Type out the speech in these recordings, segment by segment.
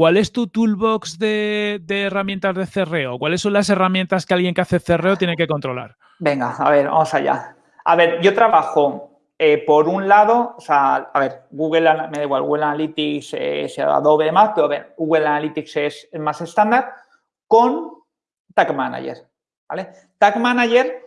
¿cuál es tu toolbox de, herramientas de cerreo? ¿Cuáles son las herramientas que alguien que hace cerreo tiene que controlar? Venga, a ver, vamos allá. A ver, yo trabajo eh, por un lado, o sea, a ver, Google, me da igual, Google Analytics, eh, sea Adobe más, pero a ver, Google Analytics es más estándar con Tag Manager, ¿vale? Tag Manager,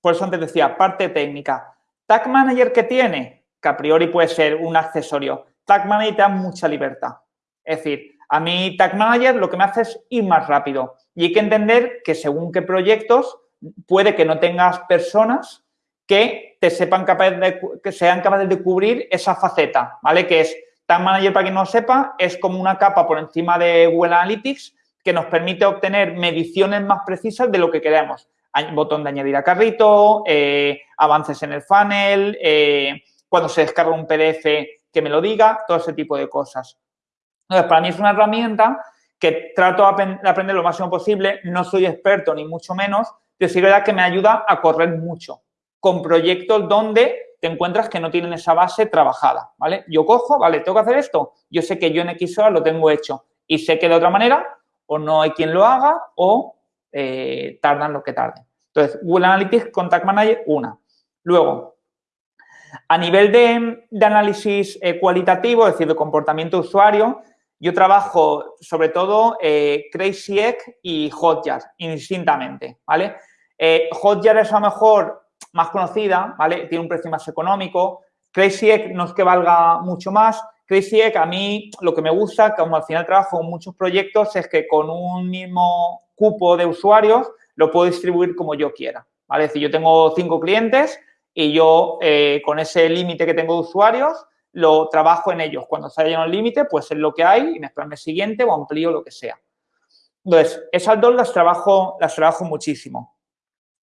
por eso antes decía, parte técnica. Tag Manager que tiene, que a priori puede ser un accesorio, Tag Manager te da mucha libertad. Es decir, a mí Tag Manager lo que me hace es ir más rápido. Y hay que entender que según qué proyectos, puede que no tengas personas que te sepan capaces de, que sean capaces de cubrir esa faceta, ¿vale? Que es Tag Manager, para quien no lo sepa, es como una capa por encima de Google Analytics que nos permite obtener mediciones más precisas de lo que queremos. Botón de añadir a carrito, eh, avances en el funnel, eh, cuando se descarga un PDF que me lo diga, todo ese tipo de cosas. Entonces, para mí es una herramienta que trato de aprender lo máximo posible. No soy experto ni mucho menos, pero sí verdad que me ayuda a correr mucho con proyectos donde te encuentras que no tienen esa base trabajada, ¿vale? Yo cojo, vale, tengo que hacer esto. Yo sé que yo en XOR lo tengo hecho y sé que de otra manera o no hay quien lo haga o eh, tardan lo que tarden. Entonces, Google Analytics Contact Manager, una. Luego, a nivel de, análisis eh, cualitativo, es decir, de comportamiento usuario, yo trabajo sobre todo eh, Crazy Egg y Hotjar, indistintamente, ¿vale? Eh, Hotjar es a lo mejor más conocida, ¿vale? Tiene un precio más económico. Crazy Egg no es que valga mucho más, Crazy Egg, a mí lo que me gusta, como al final trabajo en muchos proyectos, es que con un mismo cupo de usuarios lo puedo distribuir como yo quiera. ¿vale? Es decir, yo tengo cinco clientes y yo eh, con ese límite que tengo de usuarios lo trabajo en ellos. Cuando se haya el límite, pues es lo que hay y me espero el siguiente o amplío lo que sea. Entonces, esas dos las trabajo, las trabajo muchísimo.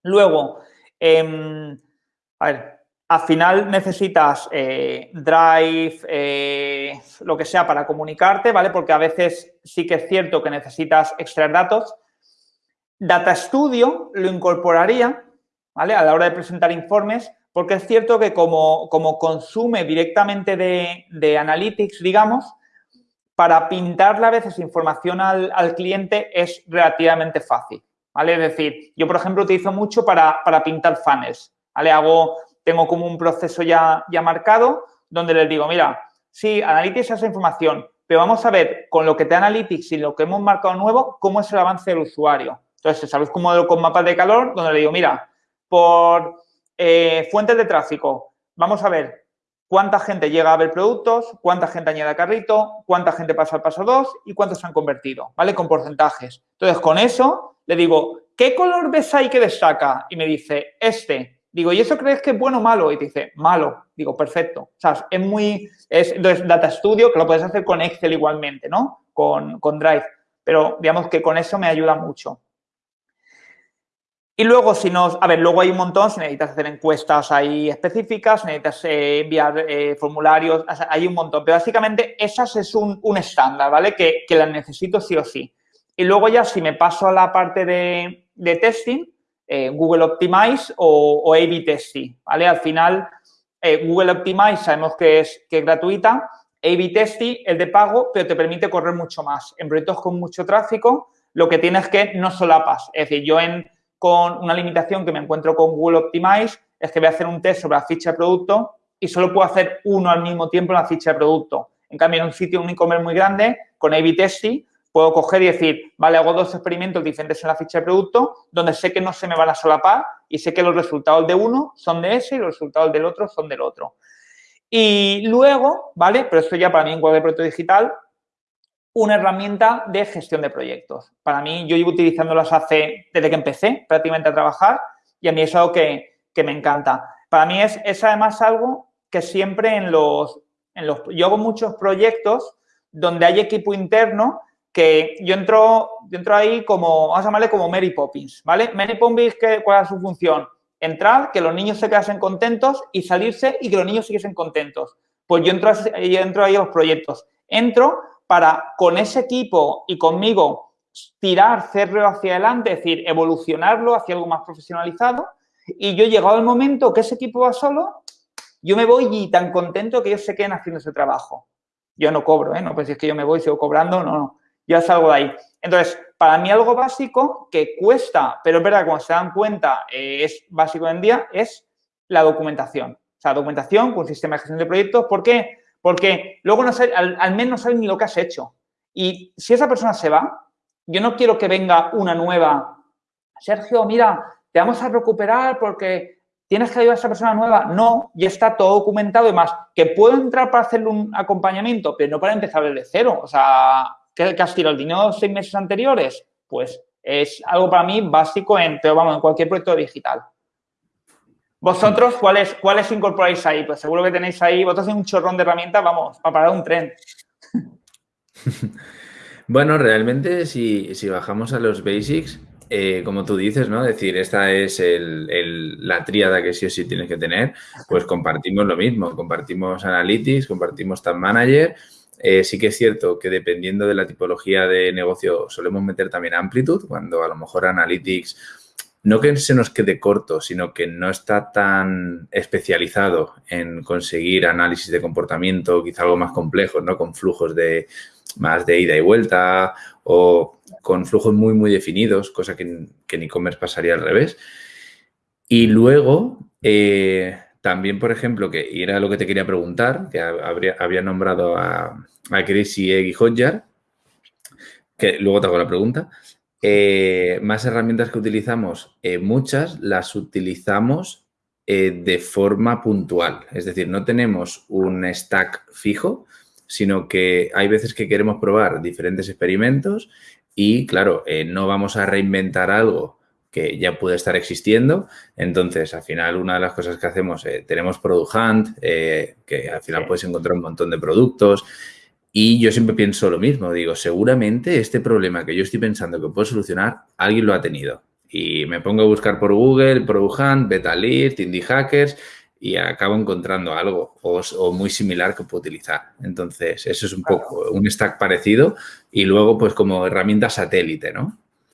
Luego, em, a ver, al final necesitas eh, Drive, eh, lo que sea para comunicarte, ¿vale? Porque a veces sí que es cierto que necesitas extraer datos. Data Studio lo incorporaría, ¿vale? A la hora de presentar informes, porque es cierto que como, como consume directamente de, de, Analytics, digamos, para pintarle a veces información al, al, cliente es relativamente fácil, ¿vale? Es decir, yo, por ejemplo, utilizo mucho para, para pintar funnels, ¿vale? Hago tengo como un proceso ya, ya marcado donde les digo, mira, sí, Analytics esa información, pero vamos a ver con lo que te Analytics y lo que hemos marcado nuevo, cómo es el avance del usuario. Entonces, sabéis cómo con mapas de calor, donde le digo, mira, por eh, fuentes de tráfico, vamos a ver cuánta gente llega a ver productos, cuánta gente añade a carrito, cuánta gente pasa al paso 2 y cuántos se han convertido, ¿vale? Con porcentajes. Entonces, con eso le digo, ¿qué color ves ahí que destaca? Y me dice, este. Digo, ¿y eso crees que es bueno o malo? Y te dice, malo. Digo, perfecto. O sea, es muy... Es, entonces, Data Studio, que lo puedes hacer con Excel igualmente, ¿no? Con, con Drive. Pero digamos que con eso me ayuda mucho. Y luego, si nos... A ver, luego hay un montón, si necesitas hacer encuestas ahí específicas, necesitas eh, enviar eh, formularios, hay un montón. Pero básicamente, esas es un, un estándar, ¿vale? Que, que las necesito sí o sí. Y luego ya, si me paso a la parte de, de testing, eh, Google Optimize o, A-B Testing, ¿vale? Al final, eh, Google Optimize sabemos que es, que es gratuita, A-B Testing es de pago, pero te permite correr mucho más. En proyectos con mucho tráfico, lo que tienes que no solapas. Es decir, yo en, con una limitación que me encuentro con Google Optimize es que voy a hacer un test sobre la ficha de producto y solo puedo hacer uno al mismo tiempo en la ficha de producto. En cambio, en un sitio, un e-commerce muy grande, con A-B Testing, puedo coger y decir, vale, hago dos experimentos diferentes en la ficha de producto donde sé que no se me van a solapar y sé que los resultados de uno son de ese y los resultados del otro son del otro. Y luego, ¿vale? Pero esto ya para mí en cualquier proyecto digital, una herramienta de gestión de proyectos. Para mí, yo llevo utilizándolas hace, desde que empecé prácticamente a trabajar y a mí es algo que, que me encanta. Para mí es, es además algo que siempre en los, en los... Yo hago muchos proyectos donde hay equipo interno que yo entro, entro ahí como, vamos a llamarle como Mary Poppins, ¿vale? Mary Poppins, ¿cuál es su función? Entrar, que los niños se quedasen contentos y salirse y que los niños siguiesen contentos. Pues yo entro, yo entro ahí a los proyectos. Entro para, con ese equipo y conmigo, tirar cerro hacia adelante, es decir, evolucionarlo hacia algo más profesionalizado. Y yo he llegado al momento que ese equipo va solo, yo me voy y tan contento que ellos se queden haciendo ese trabajo. Yo no cobro, ¿eh? No pues es que yo me voy y sigo cobrando, no, no ya salgo de ahí. Entonces, para mí algo básico que cuesta, pero es verdad, cuando se dan cuenta eh, es básico hoy en día, es la documentación. O sea, documentación con sistema de gestión de proyectos. ¿Por qué? Porque luego no al, al menos no sabes ni lo que has hecho. Y si esa persona se va, yo no quiero que venga una nueva. Sergio, mira, te vamos a recuperar porque tienes que ayudar a esa persona nueva. No, ya está todo documentado y más. Que puedo entrar para hacerle un acompañamiento, pero no para empezar desde cero. O sea, ¿qué, has tirado el dinero seis meses anteriores? Pues es algo para mí básico en, pero vamos, en cualquier proyecto digital. ¿Vosotros cuáles, cuáles incorporáis ahí? Pues seguro que tenéis ahí, vosotros tenéis un chorrón de herramientas, vamos, para parar un tren. Bueno, realmente si, bajamos a los basics, eh, como tú dices, ¿no? Es decir, esta es la tríada que sí o sí tienes que tener, pues compartimos lo mismo, compartimos Analytics, compartimos Tab Manager. Eh, sí que es cierto que dependiendo de la tipología de negocio solemos meter también Amplitude, cuando a lo mejor Analytics no que se nos quede corto, sino que no está tan especializado en conseguir análisis de comportamiento, quizá algo más complejo, ¿no? Con flujos de, más de ida y vuelta o con flujos muy, muy definidos, cosa que, en e-commerce pasaría al revés. Y luego, eh, también, por ejemplo, que era lo que te quería preguntar, que había nombrado a, a Chris y Eggy Hodjar, que luego te hago la pregunta. Eh, más herramientas que utilizamos, eh, muchas las utilizamos de forma puntual. Es decir, no tenemos un stack fijo, sino que hay veces que queremos probar diferentes experimentos y, claro, eh, no vamos a reinventar algo que ya puede estar existiendo. Entonces, al final, una de las cosas que hacemos, eh, tenemos Product Hunt, eh, que al final puedes encontrar un montón de productos. Y yo siempre pienso lo mismo, digo, seguramente este problema que yo estoy pensando que puedo solucionar, alguien lo ha tenido. Y me pongo a buscar por Google, Product Hunt, Betalist, Indie Hackers y acabo encontrando algo o, muy similar que puedo utilizar. Entonces, eso es un poco un stack parecido y luego, pues, como herramienta satélite, ¿no?